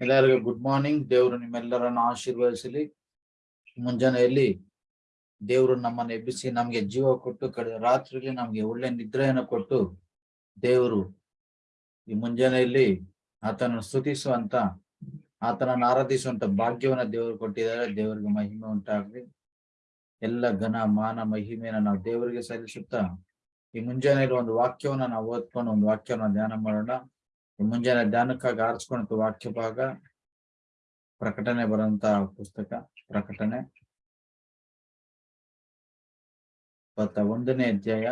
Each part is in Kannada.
ಎಲ್ಲರಿಗೂ ಗುಡ್ ಮಾರ್ನಿಂಗ್ ದೇವರು ನಿಮ್ಮೆಲ್ಲರನ್ನು ಆಶೀರ್ವದಿಸಲಿ. ಮುಂಜಾನೆಯಲ್ಲಿ ದೇವರು ನಮ್ಮನ್ನು ಎಬ್ಬಿಸಿ ನಮಗೆ ಜೀವ ಕೊಟ್ಟು, ಕಳೆದ ರಾತ್ರಿಗೆ ನಮಗೆ ಒಳ್ಳೆ ನಿದ್ರೆಯನ್ನು ಕೊಟ್ಟು ದೇವರು ಈ ಮುಂಜಾನೆಯಲ್ಲಿ ಆತನನ್ನು ಸ್ತುತಿಸುವಂತ, ಆತನನ್ನು ಆರಾಧಿಸುವಂತ ಭಾಗ್ಯವನ್ನು ದೇವರು ಕೊಟ್ಟಿದ್ದಾರೆ. ದೇವರಿಗೆ ಮಹಿಮೆ ಉಂಟಾಗ್ಲಿ. ಎಲ್ಲ ಘನ, ಮಾನ, ಮಹಿಮೆಯನ್ನು ನಾವು ದೇವರಿಗೆ ಸಲ್ಲಿಸುತ್ತಾ ಈ ಮುಂಜಾನೆಯಲ್ಲಿ ಒಂದು ವಾಕ್ಯವನ್ನ ನಾವು ಓದ್ಕೊಂಡು ಒಂದು ವಾಕ್ಯವನ್ನ ಧ್ಯಾನ ಮಾಡೋಣ. ಮುಂಜಾನೆ ಧ್ಯಾನಕ್ಕಾಗಿ ಆರಿಸ್ಕೊಂಡ ವಾಕ್ಯ ಭಾಗ, ಪ್ರಕಟಣೆ ಬರುವಂತ ಪುಸ್ತಕ, ಪ್ರಕಟಣೆ. ಇಪ್ಪತ್ತ ಒಂದನೇ ಅಧ್ಯಾಯ,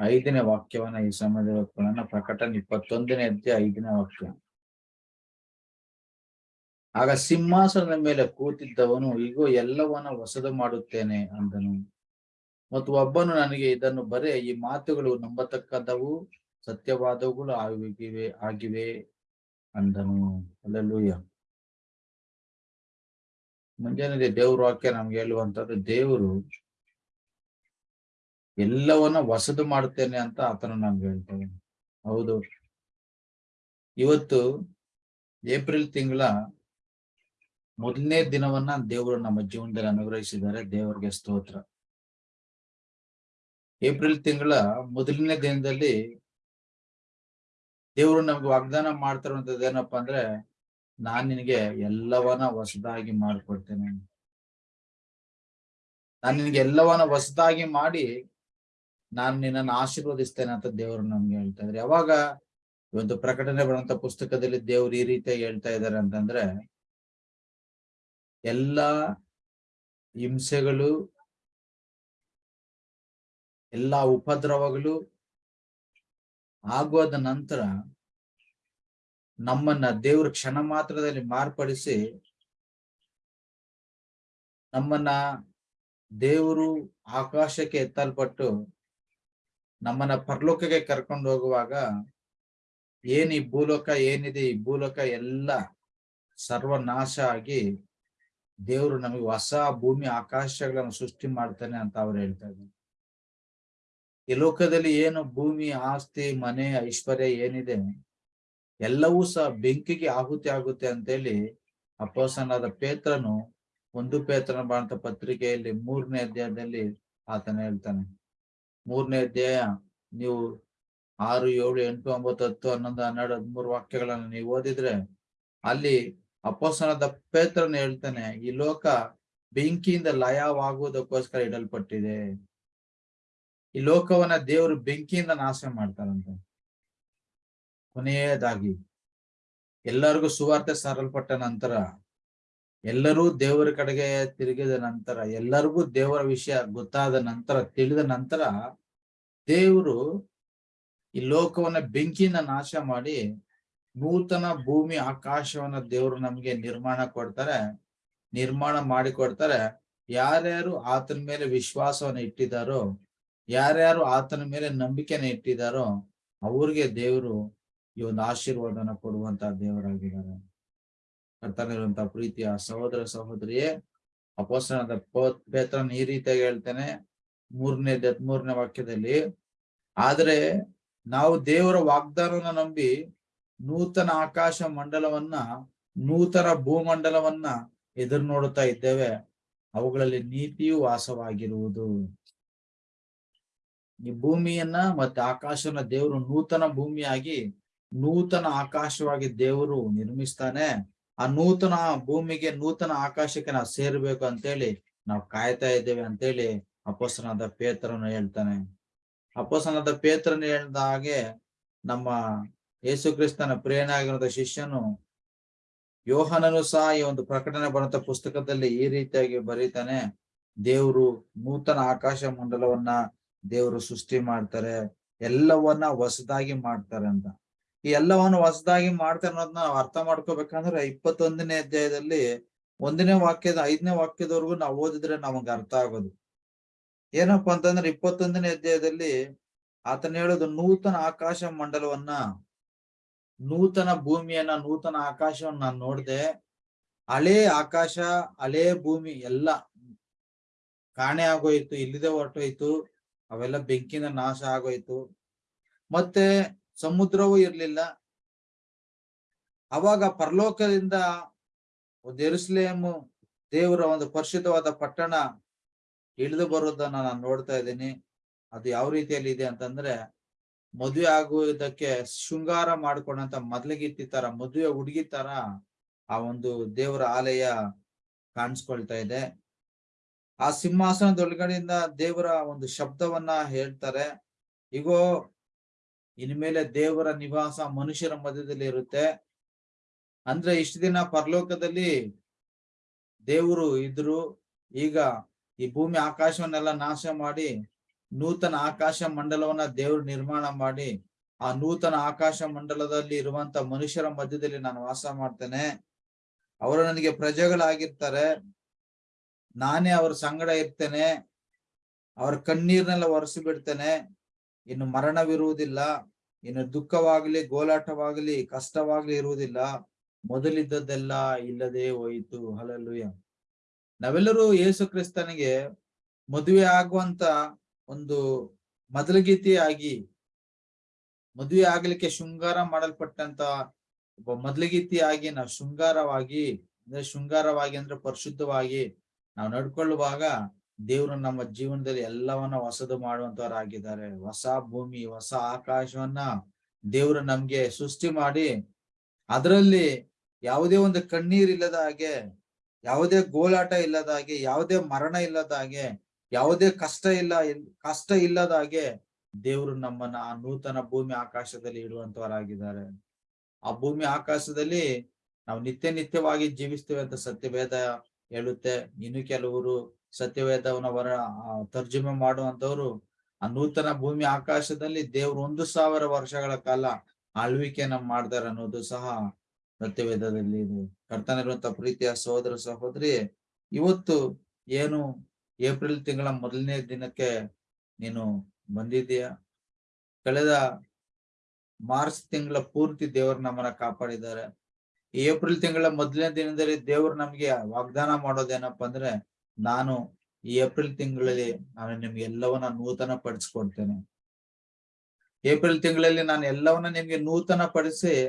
ಐದನೇ ವಾಕ್ಯವನ್ನ ಈ ಸಮಯದಲ್ಲಿ ಓದ್ಕೊಳ್ಳೋಣ. ಪ್ರಕಟಣೆ ಇಪ್ಪತ್ತೊಂದನೇ ಅಧ್ಯಾಯ, ಐದನೇ ವಾಕ್ಯ. ಆಗ ಸಿಂಹಾಸನದ ಮೇಲೆ ಕೂತಿದ್ದವನು ಈಗೋ ಎಲ್ಲವನ್ನ ಹೊಸದು ಮಾಡುತ್ತೇನೆ ಅಂದನು. ಮತ್ತು ಒಬ್ಬನು ನನಗೆ ಇದನ್ನು ಬರೆ, ಈ ಮಾತುಗಳು ನಂಬತಕ್ಕದವು ಸತ್ಯವಾದವುಗಳು ಆಗಿವೆ ಆಗಿವೆ ಅಂದನು. ಅಲ್ಲೆಲ್ಲೂಯ್ಯ ಮುಂಜಾನೆ ದೇವ್ರ ವಾಕ್ಯ ನಮ್ಗೆ ಹೇಳುವಂತದ್ದು ದೇವರು ಎಲ್ಲವನ್ನ ಹೊಸದು ಮಾಡುತ್ತೇನೆ ಅಂತ ಆತನು ನಮ್ಗೆ ಹೇಳ್ತೇವೆ ಹೌದು. ಇವತ್ತು ಏಪ್ರಿಲ್ ತಿಂಗಳ ಮೊದಲನೇ ದಿನವನ್ನ ದೇವರು ನಮ್ಮ ಜೀವನದಲ್ಲಿ ಅನುಗ್ರಹಿಸಿದ್ದಾರೆ, ದೇವರಿಗೆ ಸ್ತೋತ್ರ. ಏಪ್ರಿಲ್ ತಿಂಗಳ ಮೊದಲನೇ ದಿನದಲ್ಲಿ ದೇವರು ನಮ್ಗೆ ವಾಗ್ದಾನ ಮಾಡ್ತಾರಂಥದ್ದು ಏನಪ್ಪಾ ಅಂದ್ರೆ, ನಾನ್ ನಿನಗೆ ಎಲ್ಲವನ್ನ ಹೊಸದಾಗಿ ಮಾಡ್ಕೊಡ್ತೇನೆ. ನಾನ್ ನಿನಗೆ ಎಲ್ಲವನ್ನ ಹೊಸದಾಗಿ ಮಾಡಿ, ನಾನ್ ನಿನ್ನನ್ನು ಆಶೀರ್ವದಿಸ್ತೇನೆ ಅಂತ ದೇವರು ನಮ್ಗೆ ಹೇಳ್ತಾ ಇದ್ರೆ. ಯಾವಾಗ ಒಂದು ಪ್ರಕಟಣೆ ಬರುವಂತ ಪುಸ್ತಕದಲ್ಲಿ ದೇವ್ರು ಈ ರೀತಿ ಹೇಳ್ತಾ ಇದ್ದಾರೆ ಅಂತಂದ್ರೆ, ಎಲ್ಲ ಹಿಂಸೆಗಳು, ಎಲ್ಲಾ ಉಪದ್ರವಗಳು ಆಗೋದ ನಂತರ ನಮ್ಮನ್ನ ದೇವ್ರ ಕ್ಷಣ ಮಾತ್ರದಲ್ಲಿ ಮಾರ್ಪಡಿಸಿ ನಮ್ಮನ್ನ ದೇವರು ಆಕಾಶಕ್ಕೆ ಎತ್ತಲ್ಪಟ್ಟು ನಮ್ಮನ್ನ ಪರಲೋಕಕ್ಕೆ ಕರ್ಕೊಂಡು ಹೋಗುವಾಗ ಏನ್ ಈ ಭೂಲೋಕ, ಏನಿದೆ ಈ ಭೂಲೋಕ ಎಲ್ಲ ಸರ್ವನಾಶ ಆಗಿ ದೇವರು ನಮಗೆ ಹೊಸ ಭೂಮಿ, ಆಕಾಶಗಳನ್ನು ಸೃಷ್ಟಿ ಮಾಡ್ತಾನೆ ಅಂತ ಅವ್ರು ಹೇಳ್ತಾ ಇದ್ದಾರೆ. ಈ ಲೋಕದಲ್ಲಿ ಏನು ಭೂಮಿ, ಆಸ್ತಿ, ಮನೆ, ಐಶ್ವರ್ಯ ಏನಿದೆ? ಎಲ್ಲವೂ ಸಹ ಬೆಂಕಿಗೆ ಆಹುತಿ ಆಗುತ್ತೆ ಅಂತೇಳಿ ಅಪ್ಪಸನಾದ ಪೇತ್ರನು ಒಂದು ಪೇತ್ರನ ಬಾಂತ ಪತ್ರಿಕೆಯಲ್ಲಿ ಮೂರನೇ ಅಧ್ಯಾಯದಲ್ಲಿ ಆತನ ಹೇಳ್ತಾನೆ. ಮೂರನೇ ಅಧ್ಯಾಯ, ನೀವು ಆರು, ಏಳು, ಎಂಟು, ಒಂಬತ್ತು, ಹತ್ತು, ಹನ್ನೊಂದು, ಹನ್ನೆರಡು, ಹದಿಮೂರು ವಾಕ್ಯಗಳನ್ನು ನೀವು ಓದಿದ್ರೆ ಅಲ್ಲಿ ಅಪ್ಪಸನದ ಪೇತ್ರನ ಹೇಳ್ತಾನೆ, ಈ ಲೋಕ ಬೆಂಕಿಯಿಂದ ಲಯವಾಗುವುದಕ್ಕೋಸ್ಕರ ಇಡಲ್ಪಟ್ಟಿದೆ. ಈ ಲೋಕವನ್ನ ದೇವರು ಬೆಂಕಿಯಿಂದ ನಾಶ ಮಾಡ್ತಾರಂತ. ಕೊನೆಯದಾಗಿ, ಎಲ್ಲರಿಗೂ ಸುವಾರ್ತೆ ಸಾರಲ್ಪಟ್ಟ ನಂತರ, ಎಲ್ಲರೂ ದೇವರ ಕಡೆಗೆ ತಿರುಗಿದ ನಂತರ, ಎಲ್ಲರಿಗೂ ದೇವರ ವಿಷಯ ಗೊತ್ತಾದ ನಂತರ, ತಿಳಿದ ನಂತರ, ದೇವರು ಈ ಲೋಕವನ್ನ ಬೆಂಕಿಯಿಂದ ನಾಶ ಮಾಡಿ, ನೂತನ ಭೂಮಿ ಆಕಾಶವನ್ನ ದೇವರು ನಮ್ಗೆ ನಿರ್ಮಾಣ ಕೊಡ್ತಾರೆ, ನಿರ್ಮಾಣ ಮಾಡಿ ಕೊಡ್ತಾರೆ ಯಾರ್ಯಾರು ಆತನ ಮೇಲೆ ವಿಶ್ವಾಸವನ್ನ ಇಟ್ಟಿದ್ದಾರೋ ಯಾರ್ಯಾರು ಆತನ ಮೇಲೆ ನಂಬಿಕೆನ ಇಟ್ಟಿದಾರೋ ಅವ್ರಿಗೆ ದೇವರು ಈ ಒಂದು ಆಶೀರ್ವಾದನ ಕೊಡುವಂತ ದೇವರಾಗಿದ್ದಾರೆ. ಕರ್ತನಿರುವಂತ ಪ್ರೀತಿಯ ಸಹೋದರ ಸಹೋದರಿಯೇ ಅಪೋಸ್ತನದ ಪೇತ್ರನ್ ಈ ರೀತಿಯಾಗಿ ಹೇಳ್ತೇನೆ, ಮೂರನೇ ಮೂರನೇ ವಾಕ್ಯದಲ್ಲಿ, ಆದ್ರೆ ನಾವು ದೇವರ ವಾಗ್ದಾನವನ್ನ ನಂಬಿ ನೂತನ ಆಕಾಶ ಮಂಡಲವನ್ನ, ನೂತನ ಭೂಮಂಡಲವನ್ನ ಎದುರು ನೋಡುತ್ತಾ ಇದ್ದೇವೆ. ಅವುಗಳಲ್ಲಿ ನೀತಿಯು ವಾಸವಾಗಿರುವುದು. ಈ ಭೂಮಿಯನ್ನ ಮತ್ತೆ ಆಕಾಶವನ್ನ ದೇವರು ನೂತನ ಭೂಮಿಯಾಗಿ, ನೂತನ ಆಕಾಶವಾಗಿ ದೇವರು ನಿರ್ಮಿಸ್ತಾನೆ. ಆ ನೂತನ ಭೂಮಿಗೆ ನೂತನ ಆಕಾಶಕ್ಕೆ ನಾವು ಸೇರ್ಬೇಕು ಅಂತೇಳಿ ನಾವು ಕಾಯ್ತಾ ಇದ್ದೇವೆ ಅಂತೇಳಿ ಅಪೋಸನಾದ ಪೇತ್ರನು ಹೇಳ್ತಾನೆ. ಅಪೋಸನಾದ ಪೇತ್ರನ ಹೇಳ್ದ ಹಾಗೆ ನಮ್ಮ ಯೇಸು ಕ್ರಿಸ್ತನ ಪ್ರೇರಣೆ ಆಗಿರೋ ಶಿಷ್ಯನು ಯೋಹನನು ಸಹ ಈ ಒಂದು ಪ್ರಕಟಣೆ ಬರುವಂತ ಪುಸ್ತಕದಲ್ಲಿ ಈ ರೀತಿಯಾಗಿ ಬರೀತಾನೆ. ದೇವರು ನೂತನ ಆಕಾಶ ಮಂಡಲವನ್ನ ದೇವರು ಸೃಷ್ಟಿ ಮಾಡ್ತಾರೆ, ಎಲ್ಲವನ್ನ ಹೊಸದಾಗಿ ಮಾಡ್ತಾರೆ ಅಂತ. ಈ ಎಲ್ಲವನ್ನು ಹೊಸದಾಗಿ ಮಾಡ್ತಾರೆ ಅನ್ನೋದನ್ನ ನಾವು ಅರ್ಥ ಮಾಡ್ಕೋಬೇಕಂದ್ರೆ ಇಪ್ಪತ್ತೊಂದನೇ ಅಧ್ಯಾಯದಲ್ಲಿ ಒಂದನೇ ವಾಕ್ಯದ ಐದನೇ ವಾಕ್ಯದವರೆಗೂ ನಾವು ಓದಿದ್ರೆ ನಮಗ್ ಅರ್ಥ ಆಗೋದು. ಏನಪ್ಪಾ ಅಂತಂದ್ರೆ ಇಪ್ಪತ್ತೊಂದನೇ ಅಧ್ಯಾಯದಲ್ಲಿ ಆತನ ಹೇಳೋದು, ನೂತನ ಆಕಾಶ ಮಂಡಲವನ್ನ, ನೂತನ ಭೂಮಿಯನ್ನ, ನೂತನ ಆಕಾಶವನ್ನ ನಾನು ನೋಡ್ದೆ, ಹಳೇ ಆಕಾಶ, ಹಳೇ ಭೂಮಿ ಎಲ್ಲ ಕಾಣೆ ಆಗೋಯ್ತು, ಇಲ್ಲಿದೆ ಹೊರಟೋಯ್ತು ಅವೆಲ್ಲ ಬೆಂಕಿನ ನಾಶ ಆಗೋಯ್ತು. ಮತ್ತೆ ಸಮುದ್ರವೂ ಇರ್ಲಿಲ್ಲ. ಅವಾಗ ಪರಲೋಕದಿಂದ ಒಂದು ಎರುಸಲೇಮು ದೇವರ ಒಂದು ಪರಿಶುದ್ಧವಾದ ಪಟ್ಟಣ ಇಳಿದು ಬರೋದನ್ನ ನಾನು ನೋಡ್ತಾ ಇದ್ದೀನಿ. ಅದು ಯಾವ ರೀತಿಯಲ್ಲಿ ಇದೆ ಅಂತಂದ್ರೆ ಮದುವೆ ಆಗುವುದಕ್ಕೆ ಶೃಂಗಾರ ಮಾಡ್ಕೊಂಡಂತ ಮೊದ್ಲಿಗಿತ್ತಿ ತರ ಮದುವೆ ಹುಡುಗಿ ತರ ಆ ಒಂದು ದೇವರ ಆಲಯ ಕಾಣಿಸ್ಕೊಳ್ತಾ ಇದೆ. ಆ ಸಿಂಹಾಸನದೊಳಗಡೆಯಿಂದ ದೇವರ ಒಂದು ಶಬ್ದವನ್ನ ಹೇಳ್ತಾರೆ. ಈಗೋ ಇನ್ಮೇಲೆ ದೇವರ ನಿವಾಸ ಮನುಷ್ಯರ ಮಧ್ಯದಲ್ಲಿ ಇರುತ್ತೆ. ಅಂದ್ರೆ ಇಷ್ಟು ದಿನ ಪರಲೋಕದಲ್ಲಿ ದೇವರು ಇದ್ರು. ಈಗ ಈ ಭೂಮಿ ಆಕಾಶವನ್ನೆಲ್ಲ ನಾಶ ಮಾಡಿ, ನೂತನ ಆಕಾಶ ಮಂಡಲವನ್ನ ದೇವರು ನಿರ್ಮಾಣ ಮಾಡಿ, ಆ ನೂತನ ಆಕಾಶ ಮಂಡಲದಲ್ಲಿ ಇರುವಂತ ಮನುಷ್ಯರ ಮಧ್ಯದಲ್ಲಿ ನಾನು ವಾಸ ಮಾಡ್ತೇನೆ. ಅವರು ನನಗೆ ಪ್ರಜೆಗಳಾಗಿರ್ತಾರೆ. ನಾನೇ ಅವ್ರ ಸಂಗಡ ಇರ್ತೇನೆ, ಅವ್ರ ಕಣ್ಣೀರ್ನೆಲ್ಲ ಒರೆಸಿ ಬಿಡ್ತೇನೆ. ಇನ್ನು ಮರಣವಿರುವುದಿಲ್ಲ, ಇನ್ನು ದುಃಖವಾಗ್ಲಿ, ಗೋಲಾಟವಾಗ್ಲಿ, ಕಷ್ಟವಾಗ್ಲಿ ಇರುವುದಿಲ್ಲ. ಮೊದಲಿದ್ದದ್ದೆಲ್ಲ ಇಲ್ಲದೆ ಹೋಯಿತು. ಹಲಲುಯ ನಾವೆಲ್ಲರೂ ಯೇಸು ಕ್ರಿಸ್ತನಿಗೆ ಮದುವೆ ಆಗುವಂತ ಒಂದು ಮೊದಲಗೀತಿಯಾಗಿ, ಮದುವೆ ಆಗ್ಲಿಕ್ಕೆ ಶೃಂಗಾರ ಮಾಡಲ್ಪಟ್ಟಂತ ಒಬ್ಬ ಮೊದಲಗೀತಿಯಾಗಿ ನಾವು ಶೃಂಗಾರವಾಗಿ, ಅಂದ್ರೆ ಶೃಂಗಾರವಾಗಿ ಅಂದ್ರೆ ಪರಿಶುದ್ಧವಾಗಿ ನಾವು ನಡ್ಕೊಳ್ಳುವಾಗ ದೇವರು ನಮ್ಮ ಜೀವನದಲ್ಲಿ ಎಲ್ಲವನ್ನ ಹೊಸದು ಮಾಡುವಂತವರಾಗಿದ್ದಾರೆ. ಹೊಸ ಭೂಮಿ, ಹೊಸ ಆಕಾಶವನ್ನ ದೇವರು ನಮ್ಗೆ ಸೃಷ್ಟಿ ಮಾಡಿ ಅದರಲ್ಲಿ ಯಾವುದೇ ಒಂದು ಕಣ್ಣೀರ್ ಇಲ್ಲದ ಹಾಗೆ, ಯಾವುದೇ ಗೋಲಾಟ ಇಲ್ಲದ ಹಾಗೆ, ಯಾವುದೇ ಮರಣ ಇಲ್ಲದ ಹಾಗೆ, ಯಾವುದೇ ಕಷ್ಟ ಇಲ್ಲ, ಕಷ್ಟ ಇಲ್ಲದ ಹಾಗೆ ದೇವರು ನಮ್ಮನ್ನ ಆ ನೂತನ ಭೂಮಿ ಆಕಾಶದಲ್ಲಿ ಇಡುವಂತವರಾಗಿದ್ದಾರೆ. ಆ ಭೂಮಿ ಆಕಾಶದಲ್ಲಿ ನಾವು ನಿತ್ಯ ನಿತ್ಯವಾಗಿ ಜೀವಿಸ್ತೇವೆ ಅಂತ ಸತ್ಯವೇದ ಹೇಳುತ್ತೆ, ಇನ್ನು ಕೆಲವರು ಸತ್ಯವೇದವನ ವರ ತರ್ಜುಮೆ ಮಾಡುವಂತವ್ರು ಆ ನೂತನ ಭೂಮಿ ಆಕಾಶದಲ್ಲಿ ದೇವ್ರು ಒಂದು ಸಾವಿರ ವರ್ಷಗಳ ಕಾಲ ಆಳ್ವಿಕೆಯನ್ನ ಮಾಡ್ತಾರೆ ಅನ್ನೋದು ಸಹ ಸತ್ಯವೇದದಲ್ಲಿ ಇದೆ. ಕರ್ತನಿರುವಂತ ಪ್ರೀತಿಯ ಸಹೋದರ ಸಹೋದರಿ, ಇವತ್ತು ಏನು ಏಪ್ರಿಲ್ ತಿಂಗಳ ಮೊದಲನೇ ದಿನಕ್ಕೆ ನೀನು ಬಂದಿದ್ದೀಯ? ಕಳೆದ ಮಾರ್ಚ್ ತಿಂಗಳ ಪೂರ್ತಿ ದೇವರು ನಮ್ಮನ್ನ ಕಾಪಾಡಿದ್ದಾರೆ. ಏಪ್ರಿಲ್ ತಿಂಗಳ ಮೊದಲನೇ ದಿನದಲ್ಲಿ ದೇವರು ನಮ್ಗೆ ವಾಗ್ದಾನ ಮಾಡೋದೇನಪ್ಪ ಅಂದ್ರೆ, ನಾನು ಏಪ್ರಿಲ್ ತಿಂಗಳಲ್ಲಿ ನಾನು ನಿಮ್ಗೆ ಎಲ್ಲವನ್ನ ನೂತನ ಪಡಿಸ್ಕೊಡ್ತೇನೆ. ಏಪ್ರಿಲ್ ತಿಂಗಳಲ್ಲಿ ನಾನು ಎಲ್ಲವನ್ನ ನಿಮ್ಗೆ ನೂತನ ಪಡಿಸಿ,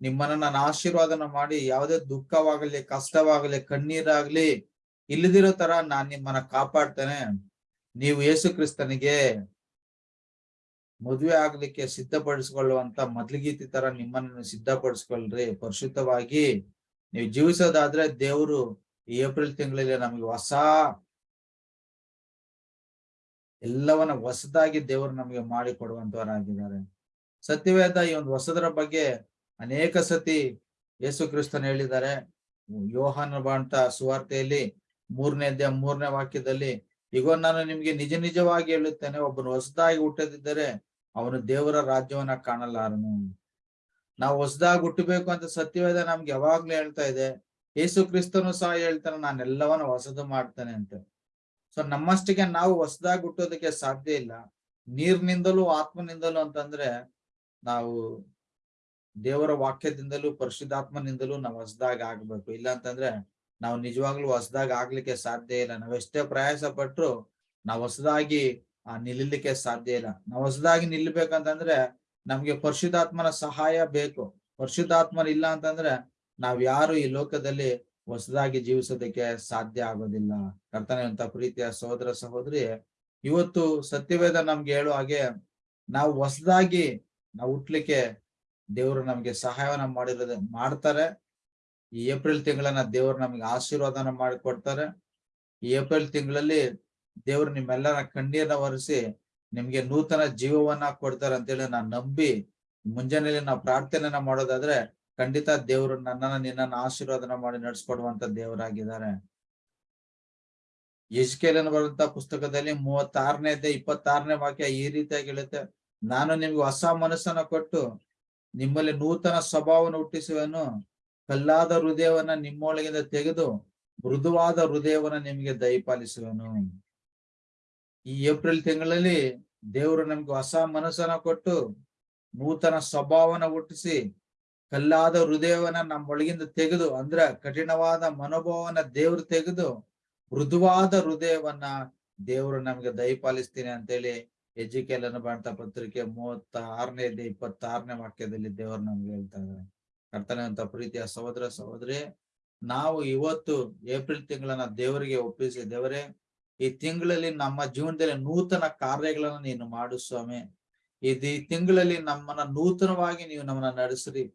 ನಿಮ್ಮನ್ನ ನಾನು ಆಶೀರ್ವಾದನ ಮಾಡಿ, ಯಾವುದೇ ದುಃಖವಾಗಲಿ, ಕಷ್ಟವಾಗಲಿ, ಕಣ್ಣೀರಾಗ್ಲಿ, ಇಲ್ಲದಿರೋ ತರ ನಾನ್ ನಿಮ್ಮನ್ನ ಕಾಪಾಡ್ತೇನೆ. ನೀವು ಯೇಸು ಕ್ರಿಸ್ತನಿಗೆ ಮದುವೆ ಆಗ್ಲಿಕ್ಕೆ ಸಿದ್ಧಪಡಿಸಿಕೊಳ್ಳುವಂತ ಮೊದ್ಲಿಗೀತಿ ತರ ನಿಮ್ಮನ್ನ ಸಿದ್ಧಪಡಿಸ್ಕೊಳ್ರಿ. ಪರಿಶುದ್ಧವಾಗಿ ನೀವು ಜೀವಿಸೋದಾದ್ರೆ ದೇವರು ಏಪ್ರಿಲ್ ತಿಂಗಳಲ್ಲಿ ನಮಗೆ ಹೊಸ ಎಲ್ಲವನ್ನ ಹೊಸದಾಗಿ ದೇವರು ನಮಗೆ ಮಾಡಿ ಕೊಡುವಂತವರಾಗಿದ್ದಾರೆ ಸತ್ಯವೇದ ಈ ಒಂದು ಹೊಸದರ ಬಗ್ಗೆ ಅನೇಕ ಸತಿ ಯೇಸು ಕ್ರಿಸ್ತನ್ ಹೇಳಿದ್ದಾರೆ. ಯೋಹಾನ ಬಾಂಟ ಸುವಾರ್ತೆಯಲ್ಲಿ ಮೂರನೇ ಮೂರನೇ ವಾಕ್ಯದಲ್ಲಿ ಈಗ ನಾನು ನಿಮ್ಗೆ ನಿಜ ನಿಜವಾಗಿ ಹೇಳುತ್ತೇನೆ, ಒಬ್ಬನು ಹೊಸದಾಗಿ ಹುಟ್ಟದಿದ್ದರೆ ಅವನು ದೇವರ ರಾಜ್ಯವನ್ನ ಕಾಣಲಾರನು. ನಾವು ಹೊಸದಾಗಿ ಹುಟ್ಟಬೇಕು ಅಂತ ಸತ್ಯವೇದ ನಮ್ಗೆ ಯಾವಾಗ್ಲೂ ಹೇಳ್ತಾ ಇದೆ. ಯೇಸು ಕ್ರಿಸ್ತನು ಸಹ ಹೇಳ್ತಾನೆ ನಾನೆಲ್ಲವನ್ನ ಹೊಸದು ಮಾಡ್ತೇನೆ ಅಂತ. ಸೊ ನಮ್ಮಷ್ಟಿಗೆ ನಾವು ಹೊಸದಾಗಿ ಹುಟ್ಟೋದಕ್ಕೆ ಸಾಧ್ಯ ಇಲ್ಲ. ನೀರ್ನಿಂದಲೂ ಆತ್ಮನಿಂದಲೂ ಅಂತಂದ್ರೆ, ನಾವು ದೇವರ ವಾಕ್ಯದಿಂದಲೂ ಪರಿಶುದ್ಧಾತ್ಮನಿಂದಲೂ ನಾವು ಹೊಸದಾಗಿ ಆಗ್ಬೇಕು. ಇಲ್ಲ ಅಂತಂದ್ರೆ, ನಾವು ನಿಜವಾಗ್ಲೂ ಹೊಸದಾಗಿ ಆಗ್ಲಿಕ್ಕೆ ಸಾಧ್ಯ ಇಲ್ಲ. ನಾವೆಷ್ಟೇ ಪ್ರಯಾಸ ಪಟ್ರು ನಾವು ಹೊಸದಾಗಿ ಆ ನಿಲ್ಲಲಿಕ್ಕೆ ಸಾಧ್ಯ ಇಲ್ಲ. ನಾವು ಹೊಸದಾಗಿ ನಿಲ್ಬೇಕಂತಂದ್ರೆ ನಮ್ಗೆ ಪರಿಶುದ್ಧಾತ್ಮನ ಸಹಾಯ ಬೇಕು. ಪರಿಶುದ್ಧಾತ್ಮನ ಇಲ್ಲ ಅಂತಂದ್ರೆ ನಾವ್ ಯಾರು ಈ ಲೋಕದಲ್ಲಿ ಹೊಸದಾಗಿ ಜೀವಿಸೋದಕ್ಕೆ ಸಾಧ್ಯ ಆಗೋದಿಲ್ಲ. ಕರ್ತನೆ ಅಂತ ಪ್ರೀತಿಯ ಸಹೋದರ ಸಹೋದರಿ, ಇವತ್ತು ಸತ್ಯವೇದ ನಮ್ಗೆ ಹೇಳೋ ಹಾಗೆ ನಾವು ಹೊಸದಾಗಿ ನಾವು ಹುಟ್ಲಿಕ್ಕೆ ದೇವರು ನಮ್ಗೆ ಸಹಾಯವನ್ನ ಮಾಡಿರೋದ ಮಾಡ್ತಾರೆ. ಈ ಏಪ್ರಿಲ್ ತಿಂಗಳನ್ನ ದೇವರು ನಮ್ಗೆ ಆಶೀರ್ವಾದನ ಮಾಡಿಕೊಡ್ತಾರೆ. ಈ ಏಪ್ರಿಲ್ ತಿಂಗಳಲ್ಲಿ ದೇವರು ನಿಮ್ಮೆಲ್ಲರ ಕಣ್ಣೀರನ್ನ ಒರೆಸಿ ನಿಮ್ಗೆ ನೂತನ ಜೀವವನ್ನ ಕೊಡ್ತಾರೆ ಅಂತೇಳಿ ನಾನ್ ನಂಬಿ ಮುಂಜಾನೆಯಲ್ಲಿ ನಾವು ಪ್ರಾರ್ಥನೆಯನ್ನ ಮಾಡೋದಾದ್ರೆ ಖಂಡಿತ ದೇವರು ನನ್ನನ್ನ ನಿನ್ನನ್ನ ಆಶೀರ್ವಾದನ ಮಾಡಿ ನಡ್ಸ್ಕೊಡುವಂತ ದೇವರಾಗಿದ್ದಾರೆ. ಯಜ್ಕೇಲನ್ ಬರುವಂತ ಪುಸ್ತಕದಲ್ಲಿ ಮೂವತ್ತಾರನೇ ಇಪ್ಪತ್ತಾರನೇ ವಾಕ್ಯ ಈ ರೀತಿಯಾಗಿ ಹೇಳುತ್ತೆ, ನಾನು ನಿಮ್ಗೆ ಹೊಸ ಮನಸ್ಸನ್ನ ಕೊಟ್ಟು ನಿಮ್ಮಲ್ಲಿ ನೂತನ ಸ್ವಭಾವವನ್ನು ಹುಟ್ಟಿಸುವನು. ಕಲ್ಲಾದ ಹೃದಯವನ್ನ ನಿಮ್ಮೊಳಗಿಂದ ತೆಗೆದು ಮೃದುವಾದ ಹೃದಯವನ್ನ ನಿಮಗೆ ದಯಪಾಲಿಸುವನು. ಈ ಏಪ್ರಿಲ್ ತಿಂಗಳಲ್ಲಿ ದೇವರು ನಮ್ಗೆ ಹೊಸ ಮನಸ್ಸನ್ನ ಕೊಟ್ಟು ನೂತನ ಸ್ವಭಾವನ ಹುಟ್ಟಿಸಿ ಕಲ್ಲಾದ ಹೃದಯವನ್ನ ನಮ್ಮೊಳಗಿಂದ ತೆಗೆದು, ಅಂದ್ರ ಕಠಿಣವಾದ ಮನೋಭಾವನ ದೇವ್ರು ತೆಗೆದು ಮೃದುವಾದ ಹೃದಯವನ್ನ ದೇವರು ನಮ್ಗೆ ದಯಪಾಲಿಸ್ತೀನಿ ಅಂತೇಳಿ ಅನ್ನು ಬಾಂತ ಪತ್ರಿಕೆ ಮೂವತ್ತ ಆರನೇ ಇಪ್ಪತ್ತಾರನೇ ವಾಕ್ಯದಲ್ಲಿ ದೇವರು ನಮ್ಗೆ ಹೇಳ್ತಾ ಇದ್ದಾರೆ ಕರ್ತನೆ ಅಂತ ಪ್ರೀತಿಯ ಸಹೋದರ ಸಹೋದರಿ, ನಾವು ಇವತ್ತು ಏಪ್ರಿಲ್ ತಿಂಗಳನ್ನ ದೇವರಿಗೆ ಒಪ್ಪಿಸಿ ದೇವರೇ ಈ ತಿಂಗಳಲ್ಲಿ ನಮ್ಮ ಜೀವನದಲ್ಲಿ ನೂತನ ಕಾರ್ಯಗಳನ್ನ ನೀನು ಮಾಡು ಸ್ವಾಮಿ. ಇದು ಈ ತಿಂಗಳಲ್ಲಿ ನಮ್ಮನ್ನ ನೂತನವಾಗಿ ನೀವು ನಮ್ಮನ್ನ ನಡೆಸ್ರಿ.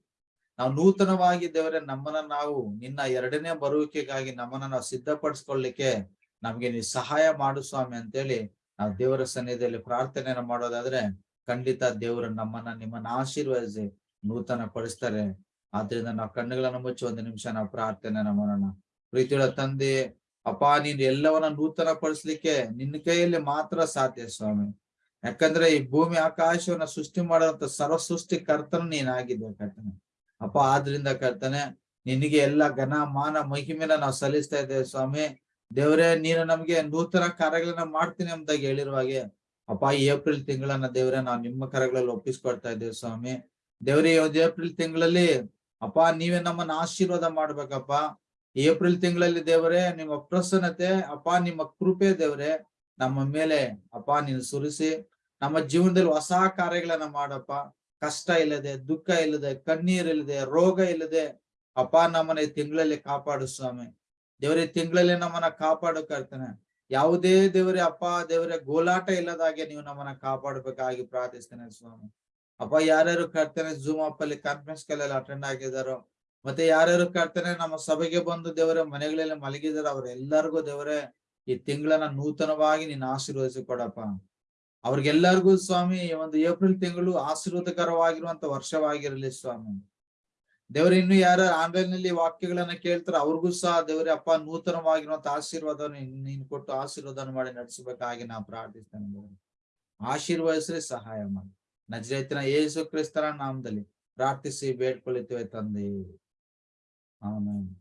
ನಾವು ನೂತನವಾಗಿ ದೇವರೇ, ನಮ್ಮನ್ನ ನಾವು ನಿನ್ನ ಎರಡನೇ ಬರುವಿಕೆಗಾಗಿ ನಮ್ಮನ್ನ ನಾವು ಸಿದ್ಧಪಡಿಸ್ಕೊಳ್ಳಿಕ್ಕೆ ನಮ್ಗೆ ನೀವು ಸಹಾಯ ಮಾಡು ಸ್ವಾಮಿ ಅಂತೇಳಿ ನಾವು ದೇವರ ಸನ್ನಿಧಿಯಲ್ಲಿ ಪ್ರಾರ್ಥನೆಯನ್ನ ಮಾಡೋದಾದ್ರೆ ಖಂಡಿತ ದೇವರು ನಮ್ಮನ್ನ ನಿಮ್ಮನ್ನ ಆಶೀರ್ವದಿಸಿ ನೂತನ ಪಡಿಸ್ತಾರೆ ಆದ್ರಿಂದ ನಾವು ಕಣ್ಣುಗಳನ್ನು ಮುಚ್ಚಿ ಒಂದು ನಿಮಿಷ ನಾವು ಪ್ರಾರ್ಥನೆ ಮಾಡೋಣ. ಪ್ರೀತಿಯೊಳ ತಂದೆ ಅಪ್ಪ, ನೀನ್ ಎಲ್ಲವನ್ನ ನೂತನ ಪಡಿಸ್ಲಿಕ್ಕೆ ನಿನ್ನ ಕೈಯಲ್ಲಿ ಮಾತ್ರ ಸಾಧ್ಯ ಸ್ವಾಮಿ. ಯಾಕಂದ್ರೆ ಈ ಭೂಮಿ ಆಕಾಶವನ್ನ ಸೃಷ್ಟಿ ಮಾಡುವಂತ ಸರ್ವ ಸೃಷ್ಟಿ ಕರ್ತನ ನೀನಾಗಿದ್ದೆ ಕರ್ತನೆ. ಅಪ್ಪ, ಆದ್ರಿಂದ ಕರ್ತನೆ, ನಿನಗೆ ಎಲ್ಲ ಘನ, ಮಾನ, ಮಹಿಮೆನ ನಾವು ಸಲ್ಲಿಸ್ತಾ ಇದ್ದೇವೆ ಸ್ವಾಮಿ. ದೇವರೇ, ನೀನು ನಮ್ಗೆ ನೂತನ ಕಾರ್ಯಗಳನ್ನ ಮಾಡ್ತೀನಿ ಅಂತಾಗಿ ಹೇಳಿರುವ ಹಾಗೆ, ಅಪ್ಪ ಏಪ್ರಿಲ್ ತಿಂಗಳನ್ನ ದೇವರೇ, ನಾವು ನಿಮ್ಮ ಕರಗಳಲ್ಲಿ ಒಪ್ಪಿಸ್ಕೊಡ್ತಾ ಇದ್ದೇವೆ ಸ್ವಾಮಿ. ದೇವರೇ ಏಪ್ರಿಲ್ ತಿಂಗಳಲ್ಲಿ, ಅಪ್ಪ, ನೀವೇ ನಮ್ಮನ್ನ ಆಶೀರ್ವಾದ ಮಾಡ್ಬೇಕಪ್ಪ. ಏಪ್ರಿಲ್ ತಿಂಗಳಲ್ಲಿ ದೇವರೇ, ನಿಮ್ಮ ಪ್ರಸನ್ನತೆ, ಅಪ್ಪ, ನಿಮ್ಮ ಕೃಪೆ ದೇವರೇ, ನಮ್ಮ ಮೇಲೆ ಅಪ್ಪ, ನೀನು ಸುರಿಸಿ, ನಮ್ಮ ಜೀವನದಲ್ಲಿ ಹೊಸ ಕಾರ್ಯಗಳನ್ನ ಮಾಡಪ್ಪ. ಕಷ್ಟ ಇಲ್ಲದೆ, ದುಃಖ ಇಲ್ಲದೆ ಕಣ್ಣೀರಿಲ್ಲದೆ ರೋಗ ಇಲ್ಲದೆ, ಅಪ್ಪ, ನಮ್ಮನ್ನ ಈ ತಿಂಗಳಲ್ಲಿ ಕಾಪಾಡು ಸ್ವಾಮಿ. ದೇವರೇ ತಿಂಗಳಲ್ಲಿ ನಮ್ಮನ್ನ ಕಾಪಾಡು ಕರ್ತಾನೆ. ಯಾವುದೇ ದೇವರೇ, ಅಪ್ಪ, ದೇವರೇ, ಗೋಲಾಟ ಇಲ್ಲದಾಗೆ ನೀವು ನಮ್ಮನ್ನ ಕಾಪಾಡಬೇಕಾಗಿ ಪ್ರಾರ್ಥಿಸ್ತೇನೆ ಸ್ವಾಮಿ. ಅಪ್ಪ, ಯಾರ್ಯಾರು ಕರ್ತಾನೆ ಜೂಮ್ ಅಪ್ ಅಲ್ಲಿ ಕಾನ್ಫರೆನ್ಸ್ ಕಾಲಲ್ಲಿ ಅಟೆಂಡ್ ಆಗಿದಾರೋ ಮತ್ತೆ ಯಾರ್ಯಾರು ಕಾಡ್ತಾರೆ ನಮ್ಮ ಸಭೆಗೆ ಬಂದು ದೇವರೇ, ಮನೆಗಳಲ್ಲಿ ಮಲಗಿದಾರೆ ಅವ್ರೆಲ್ಲರಿಗೂ ದೇವರೇ, ಈ ತಿಂಗಳನ್ನ ನೂತನವಾಗಿ ನೀನ್ ಆಶೀರ್ವದಿಸಿ ಕೊಡಪ್ಪ. ಅವ್ರಿಗೆಲ್ಲರಿಗೂ ಸ್ವಾಮಿ ಒಂದು ಏಪ್ರಿಲ್ ತಿಂಗಳು ಆಶೀರ್ವಾದಕರವಾಗಿರುವಂತ ವರ್ಷವಾಗಿರಲಿ ಸ್ವಾಮಿ. ದೇವರ, ಇನ್ನು ಯಾರ ಆನ್ಲೈನ್ನಲ್ಲಿ ವಾಕ್ಯಗಳನ್ನ ಕೇಳ್ತಾರ ಅವ್ರಿಗೂ ಸಹ ದೇವರೇ, ಅಪ್ಪ ನೂತನವಾಗಿರುವಂತ ಆಶೀರ್ವಾದ ನೀನ್ ಕೊಟ್ಟು ಆಶೀರ್ವಾದನ ಮಾಡಿ ನಡೆಸಬೇಕಾಗಿ ನಾ ಪ್ರಾರ್ಥಿಸ್ತೇನೆ ದೇವರೇ. ಆಶೀರ್ವದಿಸ್ರಿ, ಸಹಾಯ ಮಾಡಿ. ನಜರೇತಿನ ಯೇಸು ಕ್ರಿಸ್ತನ ನಾಮದಲ್ಲಿ ಪ್ರಾರ್ಥಿಸಿ ಬೇಡ್ಕೊಳ್ಳುತ್ತೇವೆ ತಂದೆ. Amen.